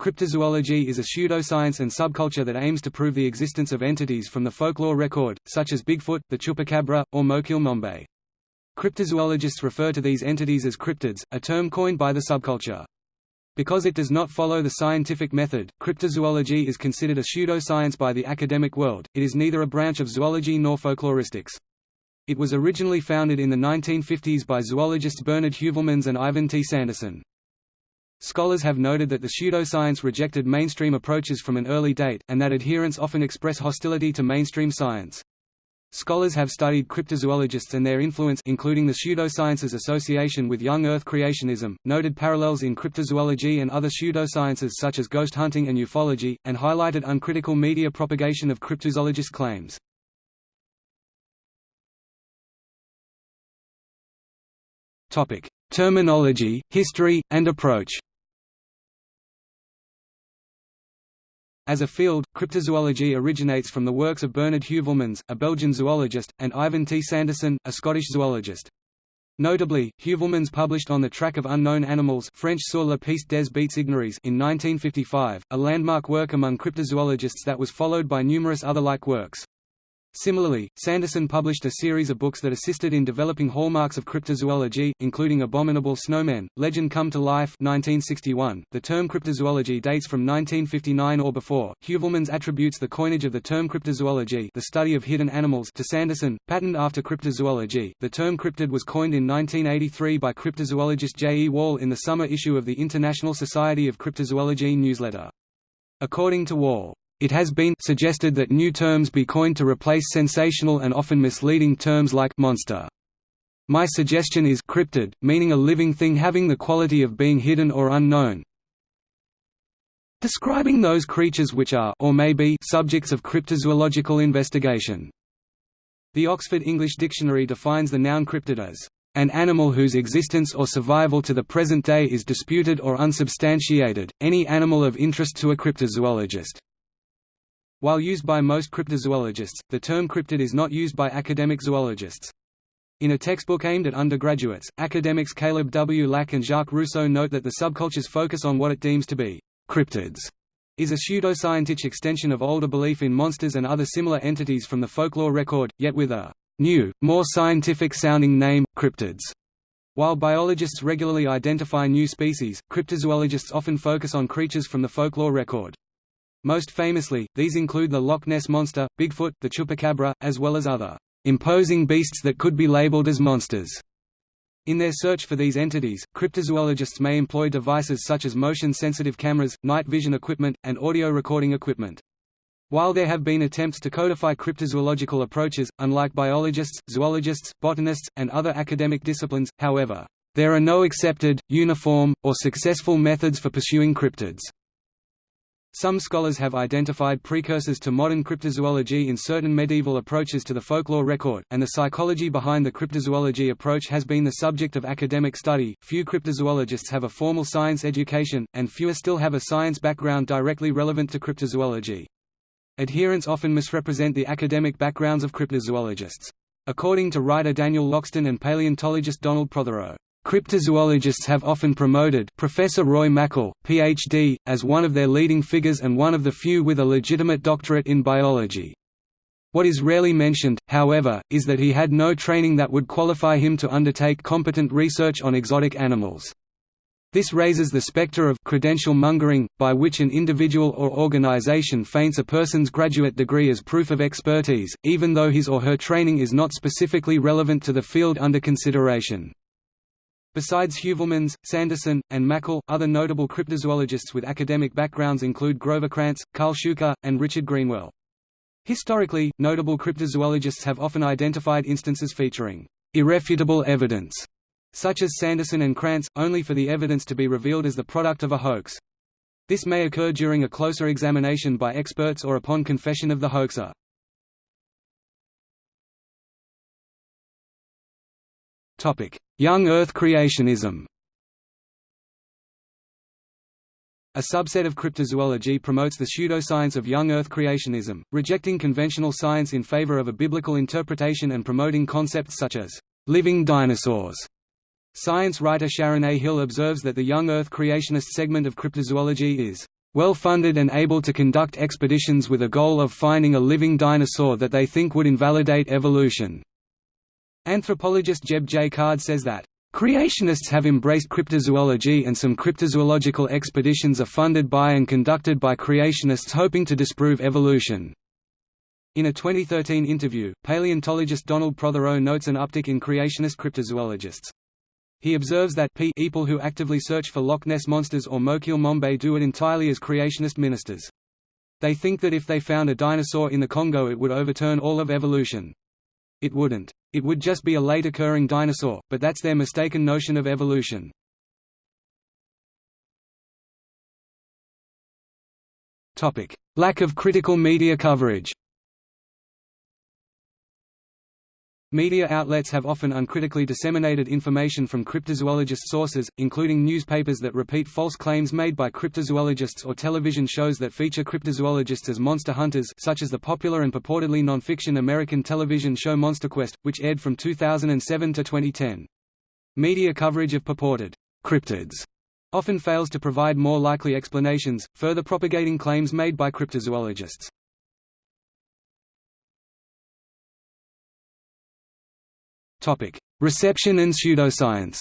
Cryptozoology is a pseudoscience and subculture that aims to prove the existence of entities from the folklore record, such as Bigfoot, the Chupacabra, or Mokele-mbembe. Cryptozoologists refer to these entities as cryptids, a term coined by the subculture. Because it does not follow the scientific method, cryptozoology is considered a pseudoscience by the academic world, it is neither a branch of zoology nor folkloristics. It was originally founded in the 1950s by zoologists Bernard Heuvelmans and Ivan T. Sanderson. Scholars have noted that the pseudoscience rejected mainstream approaches from an early date, and that adherents often express hostility to mainstream science. Scholars have studied cryptozoologists and their influence including the Pseudosciences Association with young Earth creationism, noted parallels in cryptozoology and other pseudosciences such as ghost hunting and ufology, and highlighted uncritical media propagation of cryptozoologist claims. Terminology, history, and approach As a field, cryptozoology originates from the works of Bernard Heuvelmans, a Belgian zoologist, and Ivan T. Sanderson, a Scottish zoologist. Notably, Heuvelmans published On the Track of Unknown Animals French sur la piste des bêtes ignorées in 1955, a landmark work among cryptozoologists that was followed by numerous other like works. Similarly, Sanderson published a series of books that assisted in developing hallmarks of cryptozoology, including Abominable Snowmen, Legend Come to Life 1961. .The term cryptozoology dates from 1959 or before. Heuvelmans attributes the coinage of the term cryptozoology the study of hidden animals to Sanderson, patterned after cryptozoology. The term cryptid was coined in 1983 by cryptozoologist J. E. Wall in the summer issue of the International Society of Cryptozoology newsletter. According to Wall, it has been suggested that new terms be coined to replace sensational and often misleading terms like monster. My suggestion is cryptid, meaning a living thing having the quality of being hidden or unknown, describing those creatures which are or may be subjects of cryptozoological investigation. The Oxford English Dictionary defines the noun cryptid as an animal whose existence or survival to the present day is disputed or unsubstantiated, any animal of interest to a cryptozoologist. While used by most cryptozoologists, the term cryptid is not used by academic zoologists. In a textbook aimed at undergraduates, academics Caleb W. Lack and Jacques Rousseau note that the subculture's focus on what it deems to be cryptids is a pseudoscientific extension of older belief in monsters and other similar entities from the folklore record, yet with a new, more scientific-sounding name, cryptids. While biologists regularly identify new species, cryptozoologists often focus on creatures from the folklore record. Most famously, these include the Loch Ness Monster, Bigfoot, the Chupacabra, as well as other imposing beasts that could be labeled as monsters. In their search for these entities, cryptozoologists may employ devices such as motion-sensitive cameras, night vision equipment, and audio recording equipment. While there have been attempts to codify cryptozoological approaches, unlike biologists, zoologists, botanists, and other academic disciplines, however, there are no accepted, uniform, or successful methods for pursuing cryptids. Some scholars have identified precursors to modern cryptozoology in certain medieval approaches to the folklore record, and the psychology behind the cryptozoology approach has been the subject of academic study. Few cryptozoologists have a formal science education, and fewer still have a science background directly relevant to cryptozoology. Adherents often misrepresent the academic backgrounds of cryptozoologists. According to writer Daniel Loxton and paleontologist Donald Prothero, Cryptozoologists have often promoted Professor Roy Mackal, Ph.D., as one of their leading figures and one of the few with a legitimate doctorate in biology. What is rarely mentioned, however, is that he had no training that would qualify him to undertake competent research on exotic animals. This raises the specter of credential mongering, by which an individual or organization feints a person's graduate degree as proof of expertise, even though his or her training is not specifically relevant to the field under consideration. Besides Heuvelmans, Sanderson, and Mackal, other notable cryptozoologists with academic backgrounds include Grover Krantz, Karl Shuker, and Richard Greenwell. Historically, notable cryptozoologists have often identified instances featuring irrefutable evidence, such as Sanderson and Krantz, only for the evidence to be revealed as the product of a hoax. This may occur during a closer examination by experts or upon confession of the hoaxer. Young Earth creationism A subset of cryptozoology promotes the pseudoscience of young Earth creationism, rejecting conventional science in favor of a biblical interpretation and promoting concepts such as living dinosaurs. Science writer Sharon A. Hill observes that the young Earth creationist segment of cryptozoology is well-funded and able to conduct expeditions with a goal of finding a living dinosaur that they think would invalidate evolution." Anthropologist Jeb J. Card says that, Creationists have embraced cryptozoology and some cryptozoological expeditions are funded by and conducted by creationists hoping to disprove evolution. In a 2013 interview, paleontologist Donald Prothero notes an uptick in creationist cryptozoologists. He observes that people who actively search for Loch Ness monsters or Mokele-mbembe do it entirely as creationist ministers. They think that if they found a dinosaur in the Congo it would overturn all of evolution. It wouldn't. It would just be a late occurring dinosaur, but that's their mistaken notion of evolution. Lack of critical media coverage Media outlets have often uncritically disseminated information from cryptozoologist sources, including newspapers that repeat false claims made by cryptozoologists or television shows that feature cryptozoologists as monster hunters such as the popular and purportedly non-fiction American television show MonsterQuest, which aired from 2007 to 2010. Media coverage of purported cryptids often fails to provide more likely explanations, further propagating claims made by cryptozoologists. Topic: Reception and pseudoscience.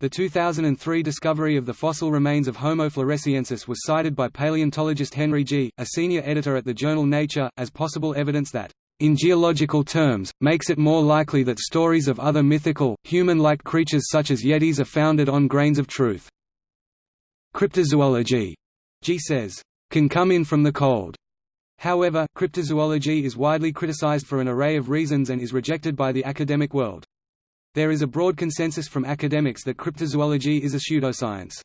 The 2003 discovery of the fossil remains of Homo floresiensis was cited by paleontologist Henry Gee., a senior editor at the journal Nature, as possible evidence that, in geological terms, makes it more likely that stories of other mythical, human-like creatures such as yetis are founded on grains of truth. Cryptozoology, Gee says, can come in from the cold. However, cryptozoology is widely criticized for an array of reasons and is rejected by the academic world. There is a broad consensus from academics that cryptozoology is a pseudoscience.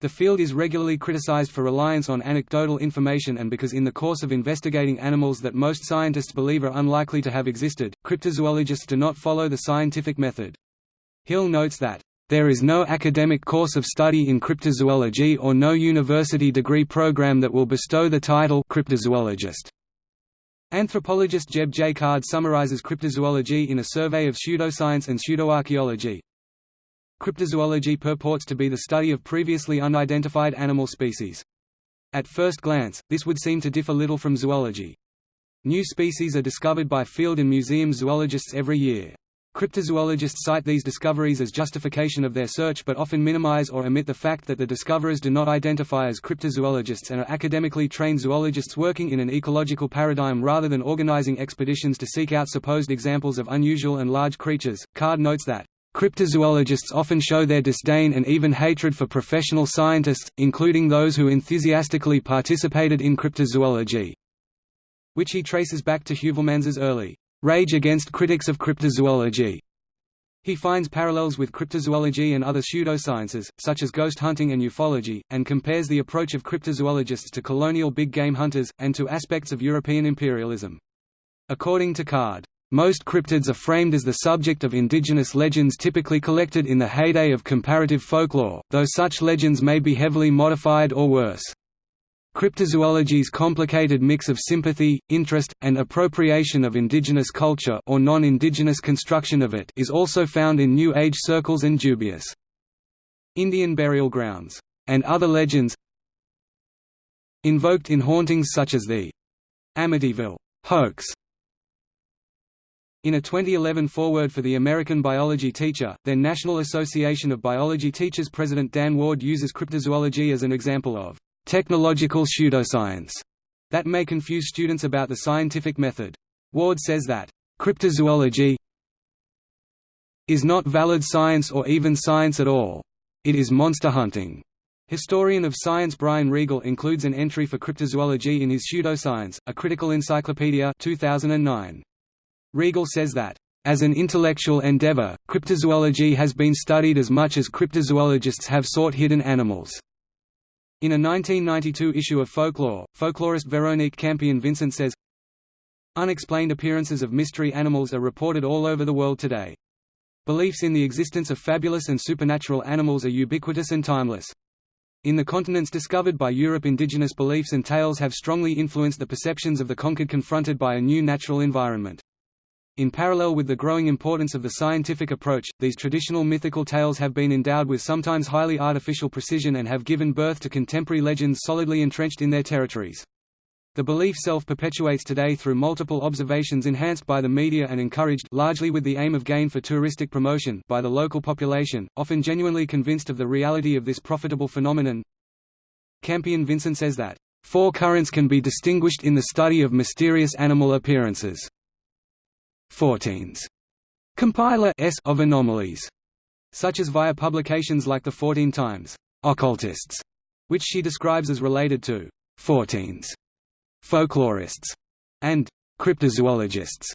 The field is regularly criticized for reliance on anecdotal information and because in the course of investigating animals that most scientists believe are unlikely to have existed, cryptozoologists do not follow the scientific method. Hill notes that there is no academic course of study in cryptozoology or no university degree program that will bestow the title cryptozoologist. Anthropologist Jeb J. Card summarizes cryptozoology in a survey of pseudoscience and pseudoarchaeology. Cryptozoology purports to be the study of previously unidentified animal species. At first glance, this would seem to differ little from zoology. New species are discovered by field and museum zoologists every year. Cryptozoologists cite these discoveries as justification of their search but often minimize or omit the fact that the discoverers do not identify as cryptozoologists and are academically trained zoologists working in an ecological paradigm rather than organizing expeditions to seek out supposed examples of unusual and large creatures. Card notes that Cryptozoologists often show their disdain and even hatred for professional scientists, including those who enthusiastically participated in cryptozoology, which he traces back to Heuvelmans's early Rage against critics of cryptozoology. He finds parallels with cryptozoology and other pseudosciences, such as ghost hunting and ufology, and compares the approach of cryptozoologists to colonial big game hunters, and to aspects of European imperialism. According to Card, most cryptids are framed as the subject of indigenous legends typically collected in the heyday of comparative folklore, though such legends may be heavily modified or worse. Cryptozoology's complicated mix of sympathy, interest, and appropriation of indigenous culture or non-indigenous construction of it is also found in New Age circles and dubious Indian burial grounds, and other legends invoked in hauntings such as the Amityville hoax. In a 2011 foreword for the American biology teacher, then National Association of Biology Teachers President Dan Ward uses cryptozoology as an example of technological pseudoscience that may confuse students about the scientific method. Ward says that, "...cryptozoology is not valid science or even science at all. It is monster hunting." Historian of science Brian Regal includes an entry for cryptozoology in his Pseudoscience, a critical encyclopedia 2009. Regal says that, as an intellectual endeavor, cryptozoology has been studied as much as cryptozoologists have sought hidden animals. In a 1992 issue of Folklore, folklorist Veronique Campion-Vincent says, Unexplained appearances of mystery animals are reported all over the world today. Beliefs in the existence of fabulous and supernatural animals are ubiquitous and timeless. In the continents discovered by Europe indigenous beliefs and tales have strongly influenced the perceptions of the conquered confronted by a new natural environment. In parallel with the growing importance of the scientific approach, these traditional mythical tales have been endowed with sometimes highly artificial precision and have given birth to contemporary legends solidly entrenched in their territories. The belief self-perpetuates today through multiple observations enhanced by the media and encouraged largely with the aim of gain for touristic promotion by the local population, often genuinely convinced of the reality of this profitable phenomenon. Campion Vincent says that, Four currents can be distinguished in the study of mysterious animal appearances. Forteans. Compiler S of anomalies, such as via publications like the Fortean Times occultists, which she describes as related to Forteans, folklorists, and cryptozoologists.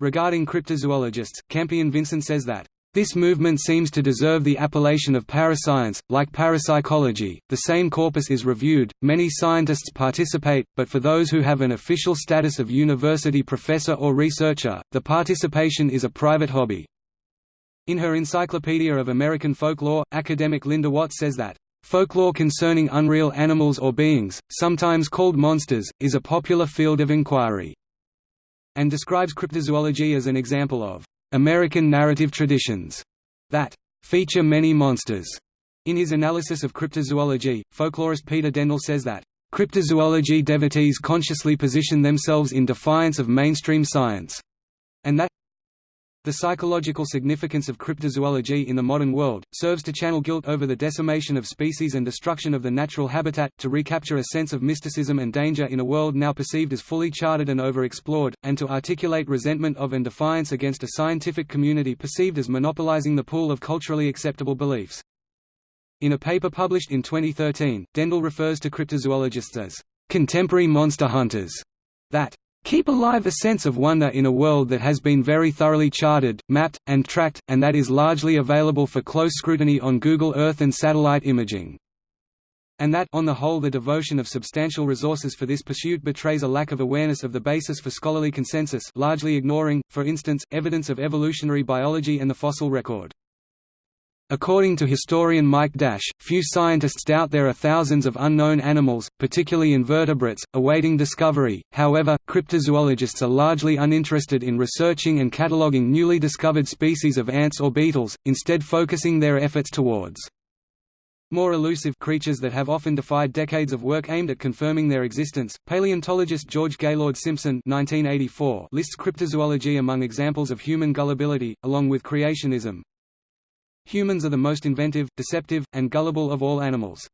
Regarding cryptozoologists, Campion Vincent says that this movement seems to deserve the appellation of parascience. Like parapsychology, the same corpus is reviewed, many scientists participate, but for those who have an official status of university professor or researcher, the participation is a private hobby. In her Encyclopedia of American Folklore, academic Linda Watts says that, Folklore concerning unreal animals or beings, sometimes called monsters, is a popular field of inquiry, and describes cryptozoology as an example of American narrative traditions that feature many monsters. In his analysis of cryptozoology, folklorist Peter Dendle says that cryptozoology devotees consciously position themselves in defiance of mainstream science, and that the psychological significance of cryptozoology in the modern world, serves to channel guilt over the decimation of species and destruction of the natural habitat, to recapture a sense of mysticism and danger in a world now perceived as fully charted and overexplored, and to articulate resentment of and defiance against a scientific community perceived as monopolizing the pool of culturally acceptable beliefs. In a paper published in 2013, Dendle refers to cryptozoologists as contemporary monster hunters that keep alive a sense of wonder in a world that has been very thoroughly charted, mapped, and tracked, and that is largely available for close scrutiny on Google Earth and satellite imaging. And that on the whole the devotion of substantial resources for this pursuit betrays a lack of awareness of the basis for scholarly consensus largely ignoring, for instance, evidence of evolutionary biology and the fossil record. According to historian Mike Dash, few scientists doubt there are thousands of unknown animals, particularly invertebrates, awaiting discovery, however, cryptozoologists are largely uninterested in researching and cataloging newly discovered species of ants or beetles, instead focusing their efforts towards more elusive creatures that have often defied decades of work aimed at confirming their existence. Paleontologist George Gaylord Simpson (1984) lists cryptozoology among examples of human gullibility, along with creationism, Humans are the most inventive, deceptive, and gullible of all animals.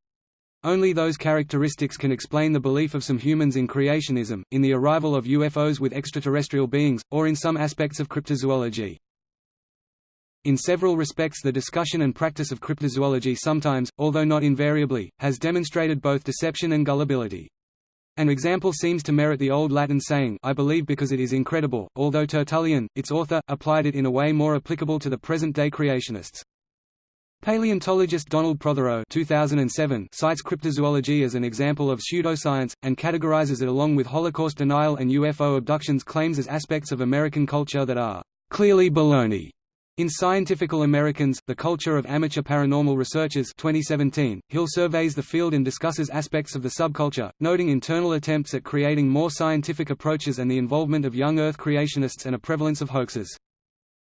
Only those characteristics can explain the belief of some humans in creationism, in the arrival of UFOs with extraterrestrial beings, or in some aspects of cryptozoology. In several respects the discussion and practice of cryptozoology sometimes, although not invariably, has demonstrated both deception and gullibility. An example seems to merit the old Latin saying I believe because it is incredible, although Tertullian, its author, applied it in a way more applicable to the present-day creationists. Paleontologist Donald Prothero 2007 cites cryptozoology as an example of pseudoscience, and categorizes it along with Holocaust denial and UFO abductions claims as aspects of American culture that are clearly baloney. In Scientifical Americans, The Culture of Amateur Paranormal Researchers 2017, Hill surveys the field and discusses aspects of the subculture, noting internal attempts at creating more scientific approaches and the involvement of young Earth creationists and a prevalence of hoaxes.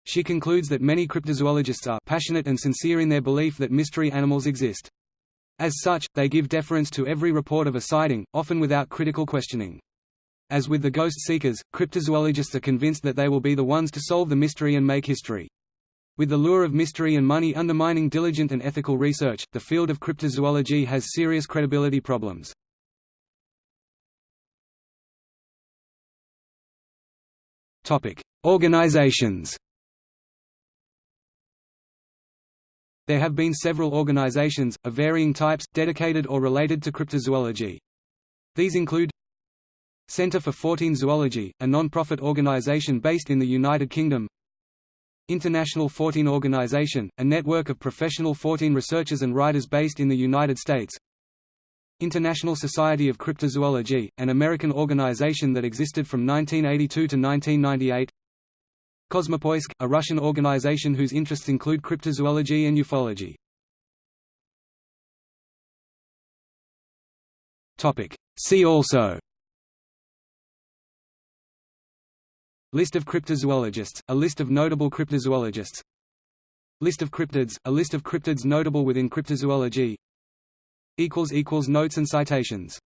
She concludes that many cryptozoologists are passionate and sincere in their belief that mystery animals exist. As such, they give deference to every report of a sighting, often without critical questioning. As with the ghost seekers, cryptozoologists are convinced that they will be the ones to solve the mystery and make history. With the lure of mystery and money undermining diligent and ethical research, the field of cryptozoology has serious credibility problems. Organizations There have been several organizations, of varying types, dedicated or related to cryptozoology. These include Centre for Fortean Zoology, a non-profit organization based in the United Kingdom. International Fortean Organization, a network of professional Fortean researchers and writers based in the United States. International Society of Cryptozoology, an American organization that existed from 1982 to 1998 Kosmopoisk, a Russian organization whose interests include cryptozoology and ufology. See also. List of cryptozoologists, a list of notable cryptozoologists. List of cryptids, a list of cryptids notable within cryptozoology. Notes and citations